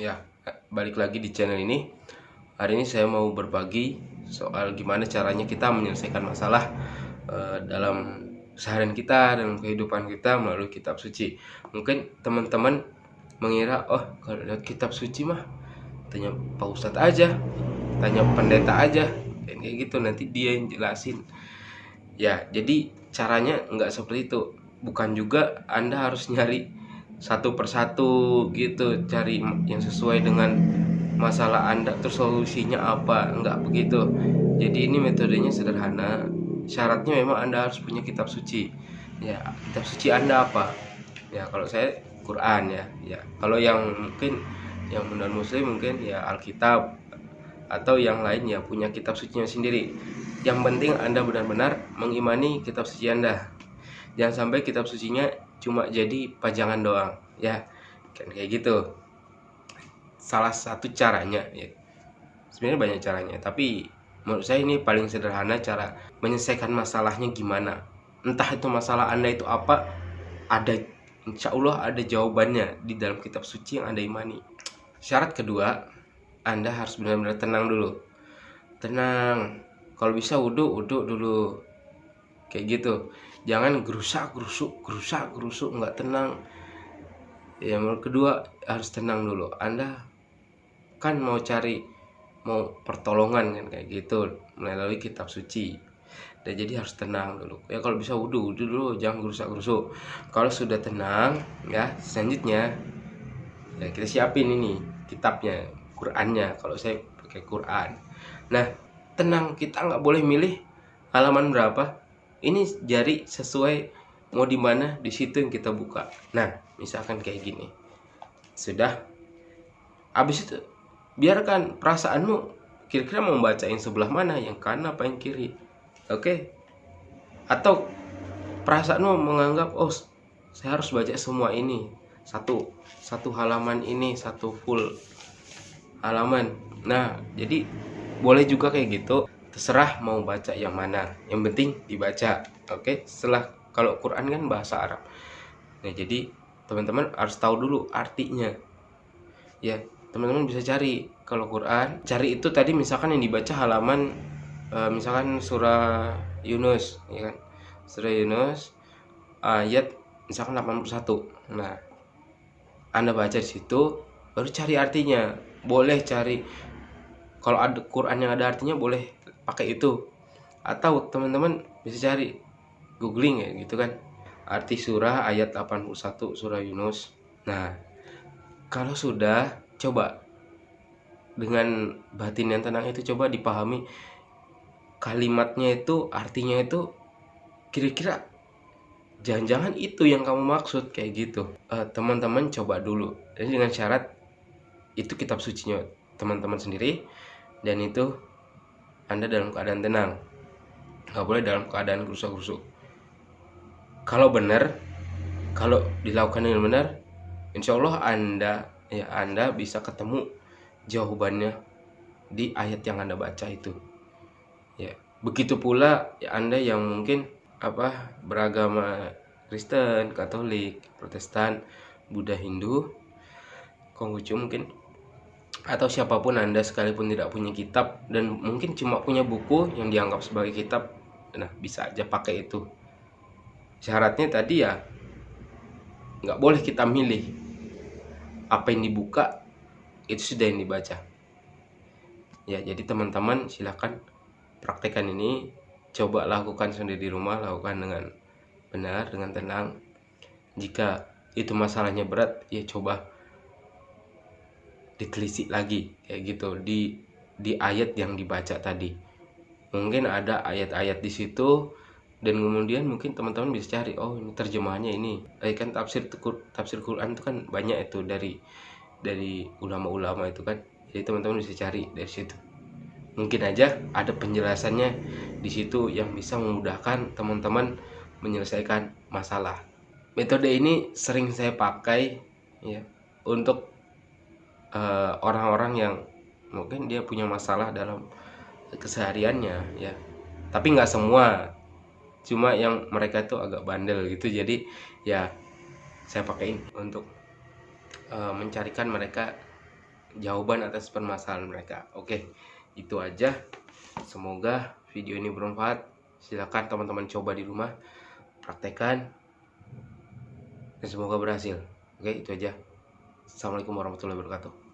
Ya, balik lagi di channel ini. Hari ini saya mau berbagi soal gimana caranya kita menyelesaikan masalah uh, dalam seharian kita dalam kehidupan kita melalui kitab suci. Mungkin teman-teman mengira, oh kalau lihat kitab suci mah tanya Pak Ustadz aja, tanya pendeta aja, kayak gitu nanti dia yang jelasin. Ya, jadi caranya nggak seperti itu. Bukan juga Anda harus nyari satu persatu gitu cari yang sesuai dengan masalah anda terus solusinya apa enggak begitu. Jadi ini metodenya sederhana. Syaratnya memang anda harus punya kitab suci. Ya kitab suci anda apa? Ya kalau saya Quran ya. Ya kalau yang mungkin yang non muslim mungkin ya Alkitab atau yang lain ya punya kitab suci sendiri. Yang penting anda benar-benar mengimani kitab suci anda. Jangan sampai kitab sucinya cuma jadi pajangan doang ya. Kan kayak gitu. Salah satu caranya ya. Sebenarnya banyak caranya tapi menurut saya ini paling sederhana cara menyelesaikan masalahnya gimana. Entah itu masalah anda itu apa ada insya Allah ada jawabannya di dalam kitab suci yang anda imani. Syarat kedua anda harus benar-benar tenang dulu. Tenang. Kalau bisa wudhu wudhu dulu kayak gitu. Jangan gerusak gerusuk gerusak gerusuk nggak tenang. Yang kedua harus tenang dulu. Anda kan mau cari mau pertolongan kan kayak gitu melalui kitab suci. Dan jadi harus tenang dulu. Ya kalau bisa wudhu wudhu dulu jangan gerusak gerusuk. Kalau sudah tenang ya selanjutnya ya kita siapin ini kitabnya Qurannya kalau saya pakai Quran. Nah tenang kita nggak boleh milih halaman berapa ini jari sesuai mau di mana di situ yang kita buka. Nah misalkan kayak gini. Sudah. Habis itu biarkan perasaanmu kira-kira mau yang sebelah mana yang kanan apa yang kiri. Oke? Okay? atau perasaanmu menganggap oh saya harus baca semua ini. Satu satu halaman ini satu full halaman. Nah jadi boleh juga kayak gitu terserah mau baca yang mana. Yang penting dibaca oke? Setelah kalau Quran kan bahasa Arab. Nah jadi teman-teman harus tahu dulu artinya. Ya teman-teman bisa cari kalau Quran cari itu tadi misalkan yang dibaca halaman uh, misalkan surah Yunus ya kan? Surah Yunus ayat misalkan 81 nah anda baca di situ baru cari artinya. Boleh cari kalau ada Quran yang ada artinya boleh pakai itu. Atau teman-teman bisa cari googling ya gitu kan. Arti surah ayat 81 surah Yunus. Nah kalau sudah coba dengan batin yang tenang itu coba dipahami kalimatnya itu artinya itu kira-kira jangan-jangan itu yang kamu maksud kayak gitu. Eh, teman-teman uh, coba dulu. Dan dengan syarat itu kitab sucinya teman-teman sendiri dan itu anda dalam keadaan tenang. Nggak boleh dalam keadaan gerusuk-gerusuk. Kalau benar kalau dilakukan dengan benar insya Allah anda ya anda bisa ketemu jawabannya di ayat yang anda baca itu. Ya begitu pula ya anda yang mungkin apa beragama Kristen Katolik Protestan Buddha Hindu Konghucu mungkin atau siapa pun Anda sekalipun tidak punya kitab dan mungkin cuma punya buku yang dianggap sebagai kitab nah bisa aja pakai itu. Syaratnya tadi ya nggak boleh kita milih apa yang dibuka itu sudah yang dibaca. Ya jadi teman-teman silahkan praktekkan ini. Coba lakukan sendiri di rumah lakukan dengan benar dengan tenang. Jika itu masalahnya berat ya coba ditelisik lagi kayak gitu. Di di ayat yang dibaca tadi. Mungkin ada ayat-ayat di situ dan kemudian mungkin teman-teman bisa cari oh ini terjemahannya ini. Eh, kan tafsir tafsir Quran itu kan banyak itu dari dari ulama-ulama itu kan. Jadi teman-teman bisa cari dari situ. Mungkin aja ada penjelasannya di situ yang bisa memudahkan teman-teman menyelesaikan masalah. Metode ini sering saya pakai ya untuk orang-orang uh, yang mungkin dia punya masalah dalam kesehariannya ya. Tapi nggak semua. Cuma yang mereka itu agak bandel gitu. Jadi ya saya pakai untuk uh, mencarikan mereka jawaban atas permasalahan mereka. Oke itu aja. Semoga video ini bermanfaat. Silakan teman-teman coba di rumah praktekkan dan semoga berhasil. Oke itu aja assalamualaikum warahmatullahi wabarakatuh